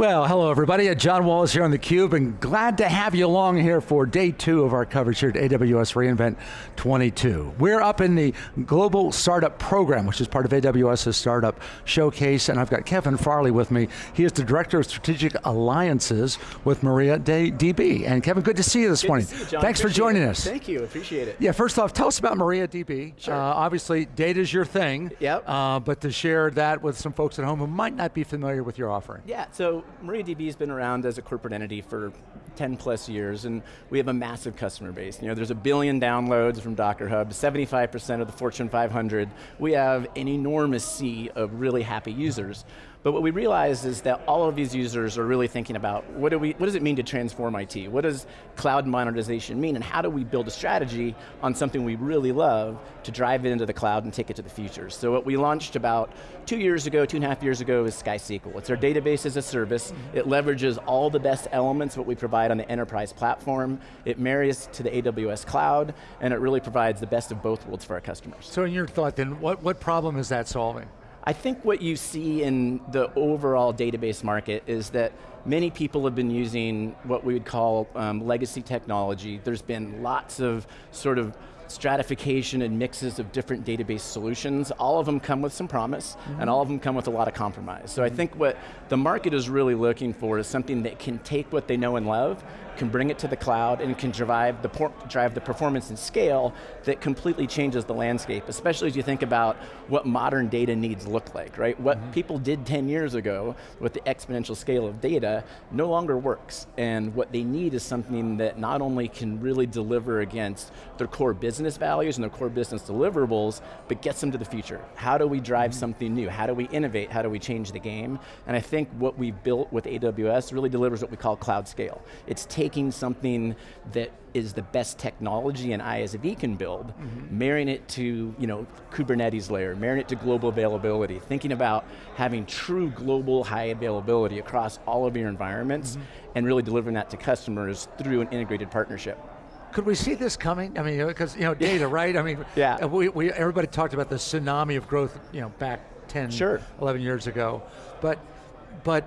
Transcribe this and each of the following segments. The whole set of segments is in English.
Well, hello everybody. John Walls here on theCUBE and glad to have you along here for day two of our coverage here at AWS reInvent 22. We're up in the Global Startup Program, which is part of AWS's Startup Showcase, and I've got Kevin Farley with me. He is the Director of Strategic Alliances with MariaDB. And Kevin, good to see you this good morning. You. Thanks appreciate for joining it. us. Thank you, appreciate it. Yeah, first off, tell us about MariaDB. Sure. Uh, obviously, data's your thing. Yep. Uh, but to share that with some folks at home who might not be familiar with your offering. Yeah, so MariaDB has been around as a corporate entity for 10 plus years, and we have a massive customer base. You know, there's a billion downloads from Docker Hub, 75% of the Fortune 500. We have an enormous sea of really happy users. But what we realized is that all of these users are really thinking about what, do we, what does it mean to transform IT? What does cloud modernization mean? And how do we build a strategy on something we really love to drive it into the cloud and take it to the future? So what we launched about two years ago, two and a half years ago is SkySQL. It's our database as a service. Mm-hmm. It leverages all the best elements what we provide on the enterprise platform. It marries to the AWS cloud, and it really provides the best of both worlds for our customers. So in your thought then, what, what problem is that solving? I think what you see in the overall database market is that many people have been using what we would call um, legacy technology. There's been lots of sort of stratification and mixes of different database solutions. All of them come with some promise, mm -hmm. and all of them come with a lot of compromise. So I think what the market is really looking for is something that can take what they know and love, can bring it to the cloud, and can drive the, drive the performance and scale that completely changes the landscape, especially as you think about what modern data needs look like, right? What mm -hmm. people did 10 years ago with the exponential scale of data no longer works, and what they need is something that not only can really deliver against their core business values and their core business deliverables, but gets them to the future. How do we drive mm -hmm. something new? How do we innovate? How do we change the game? And I think what we've built with AWS really delivers what we call cloud scale. It's taking something that is the best technology an ISV can build, mm -hmm. marrying it to you know, Kubernetes layer, marrying it to global availability, thinking about having true global high availability across all of your environments, mm -hmm. and really delivering that to customers through an integrated partnership. Could we see this coming? I mean, because you know, data, right? I mean, yeah. Uh, we, we, everybody talked about the tsunami of growth, you know, back 10, sure. 11 years ago. But, but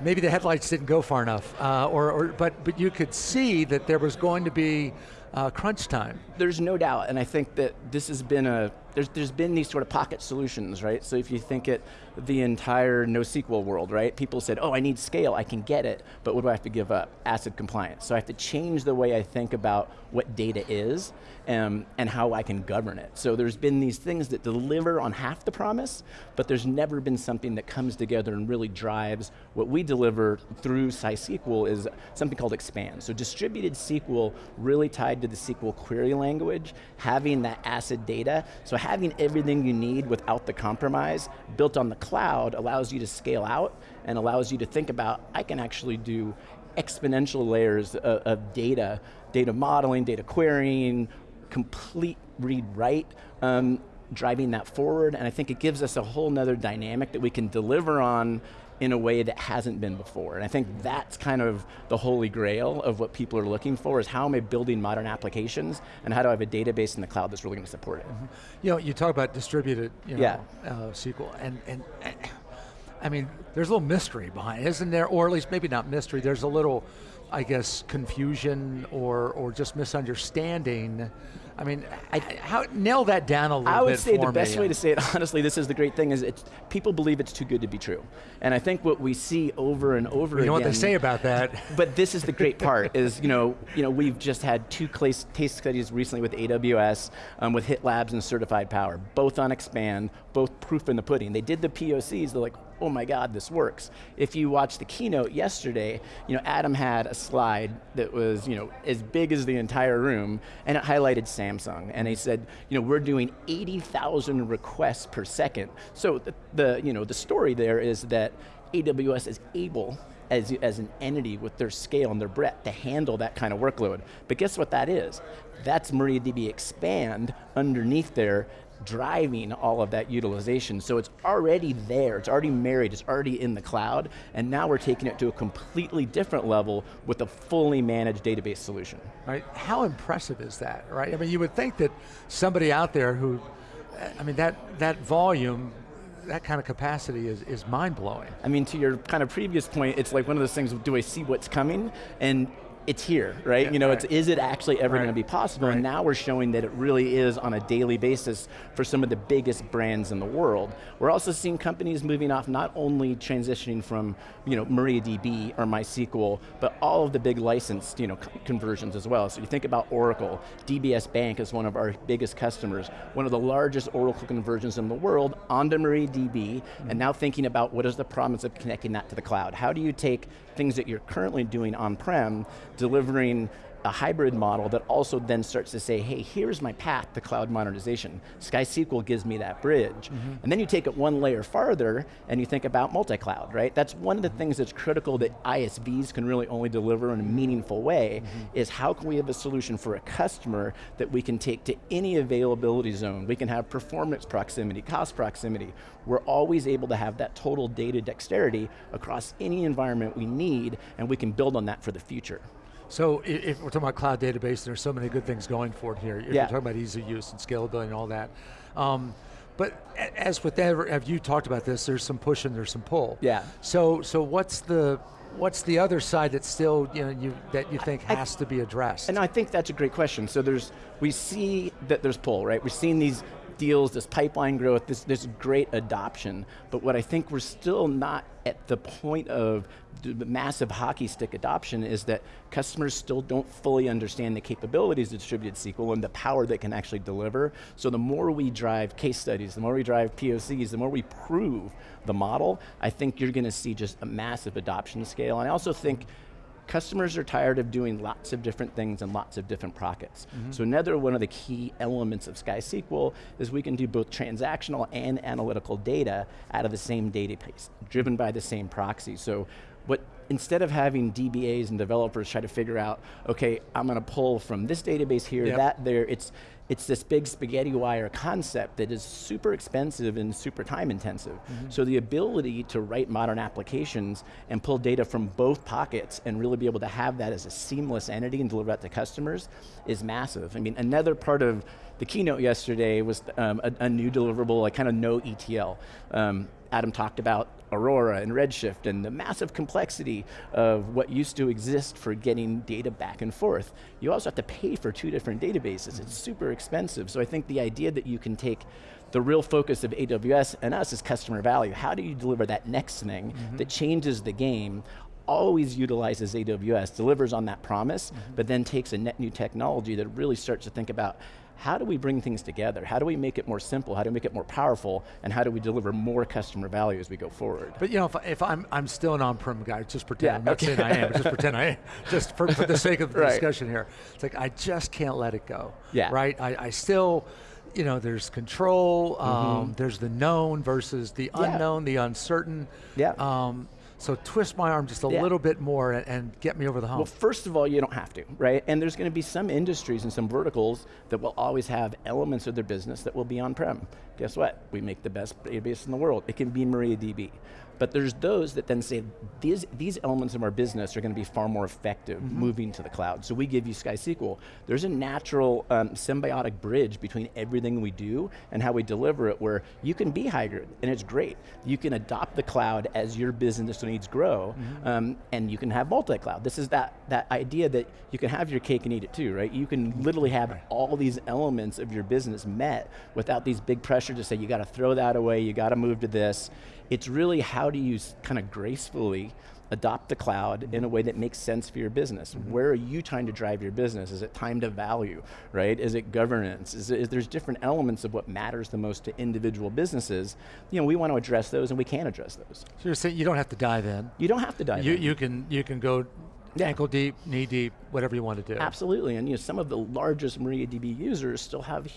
maybe the headlights didn't go far enough, uh, or, or, but, but you could see that there was going to be uh, crunch time. There's no doubt, and I think that this has been a, there's, there's been these sort of pocket solutions, right? So if you think it, the entire NoSQL world, right? People said, oh, I need scale, I can get it, but what do I have to give up? ACID compliance. So I have to change the way I think about what data is um, and how I can govern it. So there's been these things that deliver on half the promise, but there's never been something that comes together and really drives what we deliver through SkySQL is something called Xpand. So distributed SQL really tied to the SQL query language, having that ACID data, so having everything you need without the compromise, built on the cloud allows you to scale out and allows you to think about, I can actually do exponential layers of, of data, data modeling, data querying, complete read-write, um, driving that forward, and I think it gives us a whole nother dynamic that we can deliver on in a way that hasn't been before. And I think that's kind of the holy grail of what people are looking for is how am I building modern applications and how do I have a database in the cloud that's really going to support it. Mm -hmm. You know, you talk about distributed you know, yeah. uh, SQL and, and I mean, there's a little mystery behind it, isn't there? Or at least maybe not mystery, there's a little, I guess, confusion or, or just misunderstanding I mean, I, how, nail that down a little bit I would say the me. best way to say it, honestly, this is the great thing, is it's, people believe it's too good to be true. And I think what we see over and over you again. You know what they say about that. But this is the great part, is you know, you know, we've just had two case studies recently with AWS, um, with HitLabs and Certified Power, both on Xpand, both proof in the pudding. They did the POCs, they're like, oh my God, this works. If you watched the keynote yesterday, you know, Adam had a slide that was you know, as big as the entire room, and it highlighted Samsung. And he said, you know, we're doing 80,000 requests per second. So the, the, you know, the story there is that AWS is able as, as an entity with their scale and their breadth to handle that kind of workload. But guess what that is? That's MariaDB Xpand underneath there driving all of that utilization. So it's already there, it's already married, it's already in the cloud, and now we're taking it to a completely different level with a fully managed database solution. Right, how impressive is that, right? I mean, you would think that somebody out there who, I mean, that, that volume that kind of capacity is, is mind blowing. I mean, to your kind of previous point, it's like one of those things, do I see what's coming? And it's here, right? Yeah, you know, right. it's is it actually ever right. going to be possible? Right. And now we're showing that it really is on a daily basis for some of the biggest brands in the world. We're also seeing companies moving off not only transitioning from, you know, MariaDB or MySQL, but all of the big licensed, you know, conversions as well. So you think about Oracle, DBS Bank is one of our biggest customers, one of the largest Oracle conversions in the world onto MariaDB, mm -hmm. and now thinking about what is the promise of connecting that to the cloud? How do you take things that you're currently doing on-prem, delivering a hybrid model that also then starts to say, hey, here's my path to cloud modernization. SkySQL gives me that bridge. Mm -hmm. And then you take it one layer farther and you think about multi-cloud, right? That's one of the things that's critical that ISVs can really only deliver in a meaningful way, mm -hmm. is how can we have a solution for a customer that we can take to any availability zone. We can have performance proximity, cost proximity. We're always able to have that total data dexterity across any environment we need, and we can build on that for the future. So if we're talking about cloud database, there's so many good things going for it here. If yeah. you're talking about ease of use and scalability and all that. Um, but as with that, have you talked about this, there's some push and there's some pull. Yeah. So so what's the what's the other side that still you know you that you think has to be addressed? And I think that's a great question. So there's we see that there's pull, right? We're seeing these deals, this pipeline growth, this, this great adoption, but what I think we're still not at the point of the massive hockey stick adoption is that customers still don't fully understand the capabilities of distributed SQL and the power that can actually deliver. So the more we drive case studies, the more we drive POCs, the more we prove the model, I think you're going to see just a massive adoption scale. And I also think customers are tired of doing lots of different things in lots of different pockets. Mm -hmm. So another one of the key elements of SkySQL is we can do both transactional and analytical data out of the same database, driven by the same proxy. So what instead of having DBAs and developers try to figure out, okay, I'm going to pull from this database here, yep. that there, it's it's this big spaghetti wire concept that is super expensive and super time intensive. Mm -hmm. So the ability to write modern applications and pull data from both pockets and really be able to have that as a seamless entity and deliver that to customers is massive. I mean, another part of the keynote yesterday was um, a, a, new deliverable, like kind of no ETL. Um, Adam talked about Aurora and Redshift and the massive complexity of what used to exist for getting data back and forth. You also have to pay for two different databases. It's super expensive. So I think the idea that you can take the real focus of AWS and us is customer value. How do you deliver that next thing mm -hmm. that changes the game always utilizes AWS, delivers on that promise, mm -hmm. but then takes a net new technology that really starts to think about how do we bring things together? How do we make it more simple? How do we make it more powerful? And how do we deliver more customer value as we go forward? But you know, if, if I'm, I'm still an on-prem guy, just pretend, yeah, I'm not okay. saying I am, just pretend I am, just for, for the sake of the right. discussion here. It's like, I just can't let it go, yeah. right? I, I still, you know, there's control, mm -hmm. there's the known versus the unknown, yeah. the uncertain. Yeah. Um, so twist my arm just a yeah. little bit more and, and, get me over the hump. Well, first of all, you don't have to, right? And there's going to be some industries and some verticals that will always have elements of their business that will be on-prem. Guess what? We make the best database in the world. It can be MariaDB. But there's those that then say, these, these elements of our business are going to be far more effective mm -hmm. moving to the cloud. So we give you SkySQL. There's a natural um, symbiotic bridge between everything we do and how we deliver it where you can be hybrid, and it's great. You can adopt the cloud as your business needs grow, mm -hmm. um, and you can have multi-cloud. This is that, that idea that you can have your cake and eat it too, right? You can literally have all these elements of your business met without these big pressure to say, you got to throw that away, you got to move to this. It's really how do you kind of gracefully adopt the cloud in a way that makes sense for your business. Mm -hmm. Where are you trying to drive your business? Is it time to value, right? Is it governance? Is, it, is there's different elements of what matters the most to individual businesses. You know, we want to address those and we can address those. So you're saying you don't have to dive in? You don't have to dive you, in. You can, you can go yeah. ankle deep, knee deep, whatever you want to do. Absolutely, and you know, some of the largest MariaDB users still have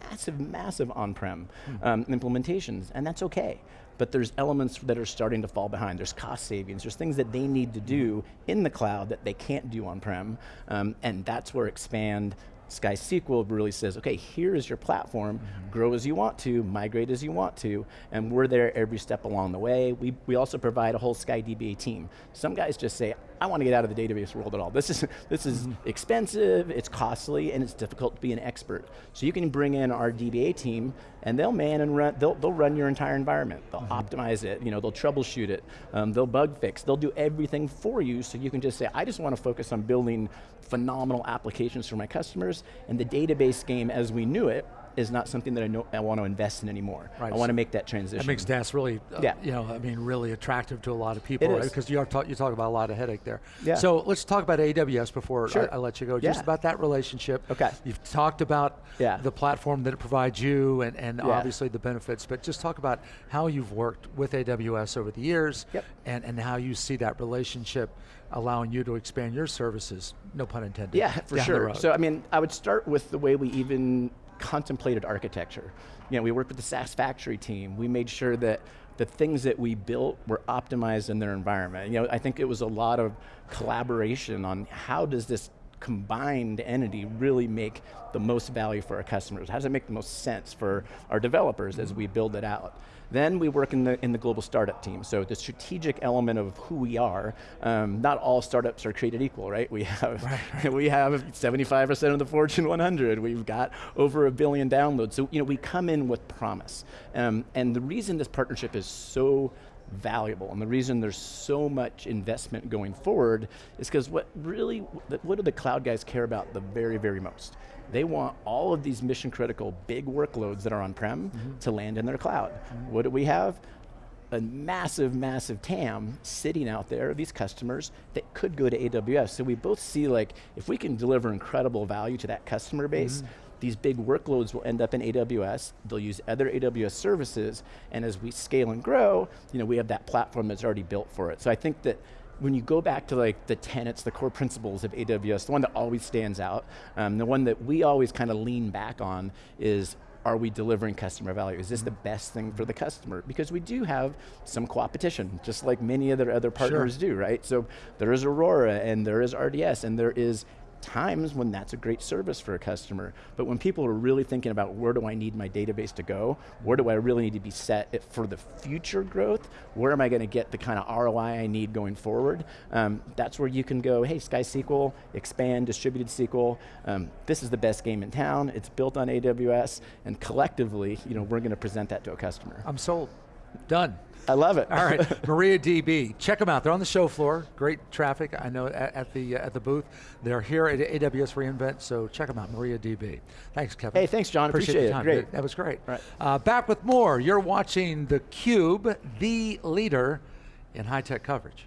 massive, massive on-prem hmm. um, implementations, and that's okay but there's elements that are starting to fall behind. There's cost savings, there's things that they need to do in the cloud that they can't do on-prem, um, and that's where Xpand SkySQL really says, okay, here is your platform, mm -hmm. grow as you want to, migrate as you want to, and we're there every step along the way. We, we also provide a whole SkyDBA team. Some guys just say, I want to get out of the database world at all. This is, this is Mm-hmm. expensive, it's costly, and it's difficult to be an expert. So you can bring in our DBA team, and they'll man and run, they'll, they'll run your entire environment. They'll Mm-hmm. optimize it, you know, they'll troubleshoot it, um, they'll bug fix, they'll do everything for you so you can just say, I just want to focus on building phenomenal applications for my customers, and the database game as we knew it is not something that I, know, I want to invest in anymore. Right. I want to make that transition. That makes DAS really, uh, Yeah. you know, I mean, really attractive to a lot of people, It right? Because you are talk, you talk about a lot of headache there. Yeah. So let's talk about AWS before Sure. I, I let you go. Just Yeah. about that relationship. Okay. You've talked about Yeah. the platform that it provides you, and, and Yeah. obviously the benefits. But just talk about how you've worked with AWS over the years, Yep. and and how you see that relationship allowing you to expand your services. No pun intended. Yeah, for sure. So I mean, I would start with the way we even contemplated architecture. You know, we worked with the SaaS factory team. We made sure that the things that we built were optimized in their environment. You know, I think it was a lot of collaboration on how does this combined entity really make the most value for our customers? How does it make the most sense for our developers as we build it out? Then we work in the, in the global startup team. So the strategic element of who we are, um, not all startups are created equal, right? We have, we have 75% of the Fortune 100. We've got over a billion downloads. So you know, we come in with promise. Um, and the reason this partnership is so valuable. And the reason there's so much investment going forward is because what really, what do the cloud guys care about the very, very most? They want all of these mission critical big workloads that are on-prem mm-hmm. to land in their cloud. Mm-hmm. What do we have? a massive, massive TAM sitting out there, of these customers that could go to AWS. So we both see like, if we can deliver incredible value to that customer base, mm-hmm. These big workloads will end up in AWS, they'll use other AWS services, and as we scale and grow, you know, we have that platform that's already built for it. So I think that when you go back to like the tenets, the core principles of AWS, the one that always stands out, um, the one that we always kind of lean back on is are we delivering customer value? Is this the best thing for the customer? Because we do have some competition, just like many other other partners do, right? So there is Aurora and there is RDS and there is times when that's a great service for a customer. But when people are really thinking about where do I need my database to go, where do I really need to be set for the future growth, where am I going to get the kind of ROI I need going forward, um, that's where you can go, hey, SkySQL, Xpand, distributed SQL, um, this is the best game in town, it's built on AWS, and collectively, you know, we're going to present that to a customer. I'm sold. Done. I love it. All right, MariaDB. Check them out. They're on the show floor. Great traffic. I know at, at the uh, at the booth. They're here at AWS reInvent. So check them out. MariaDB. Thanks, Kevin. Hey, thanks, John. Appreciate your it. time. Great. That was great. Right. Uh, back with more. You're watching the Cube, the leader in high tech coverage.